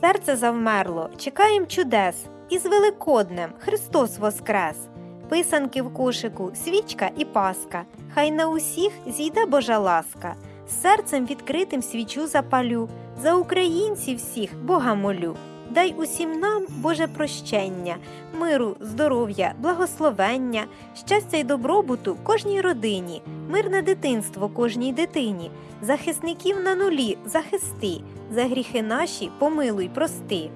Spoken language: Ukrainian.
Серце завмерло, чекаєм чудес, із Великоднем Христос Воскрес. Писанки в кошику, свічка і паска, хай на усіх зійде Божа ласка. З серцем відкритим свічу запалю, за українців всіх Бога молю. Дай усім нам Боже прощення, миру, здоров'я, благословення, щастя й добробуту кожній родині, мирне дитинство кожній дитині, захисників на нулі захисти, за гріхи наші помилуй прости.